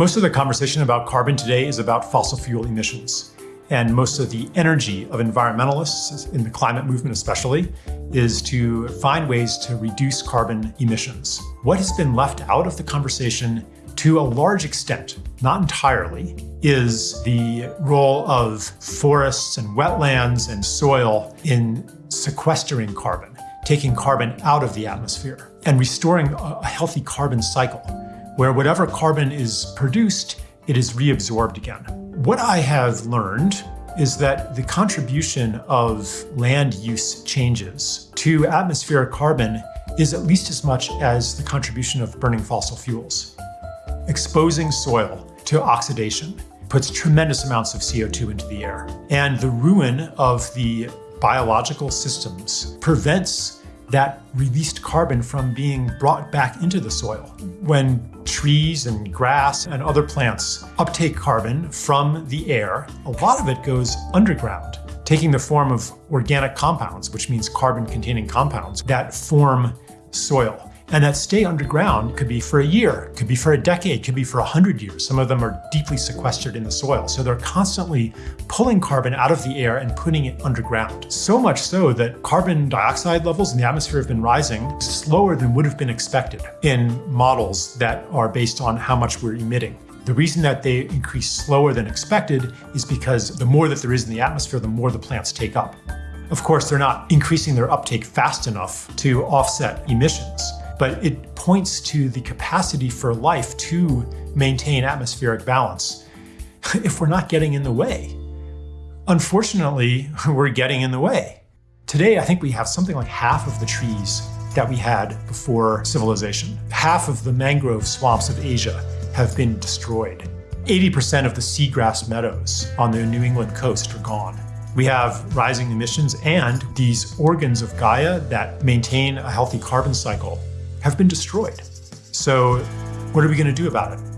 Most of the conversation about carbon today is about fossil fuel emissions. And most of the energy of environmentalists, in the climate movement especially, is to find ways to reduce carbon emissions. What has been left out of the conversation to a large extent, not entirely, is the role of forests and wetlands and soil in sequestering carbon, taking carbon out of the atmosphere and restoring a healthy carbon cycle where whatever carbon is produced, it is reabsorbed again. What I have learned is that the contribution of land use changes to atmospheric carbon is at least as much as the contribution of burning fossil fuels. Exposing soil to oxidation puts tremendous amounts of CO2 into the air. And the ruin of the biological systems prevents that released carbon from being brought back into the soil. When trees and grass and other plants uptake carbon from the air, a lot of it goes underground, taking the form of organic compounds, which means carbon-containing compounds that form soil. And that stay underground could be for a year, could be for a decade, could be for a hundred years. Some of them are deeply sequestered in the soil. So they're constantly pulling carbon out of the air and putting it underground. So much so that carbon dioxide levels in the atmosphere have been rising slower than would have been expected in models that are based on how much we're emitting. The reason that they increase slower than expected is because the more that there is in the atmosphere, the more the plants take up. Of course, they're not increasing their uptake fast enough to offset emissions but it points to the capacity for life to maintain atmospheric balance if we're not getting in the way. Unfortunately, we're getting in the way. Today, I think we have something like half of the trees that we had before civilization. Half of the mangrove swamps of Asia have been destroyed. 80% of the seagrass meadows on the New England coast are gone. We have rising emissions and these organs of Gaia that maintain a healthy carbon cycle have been destroyed. So what are we going to do about it?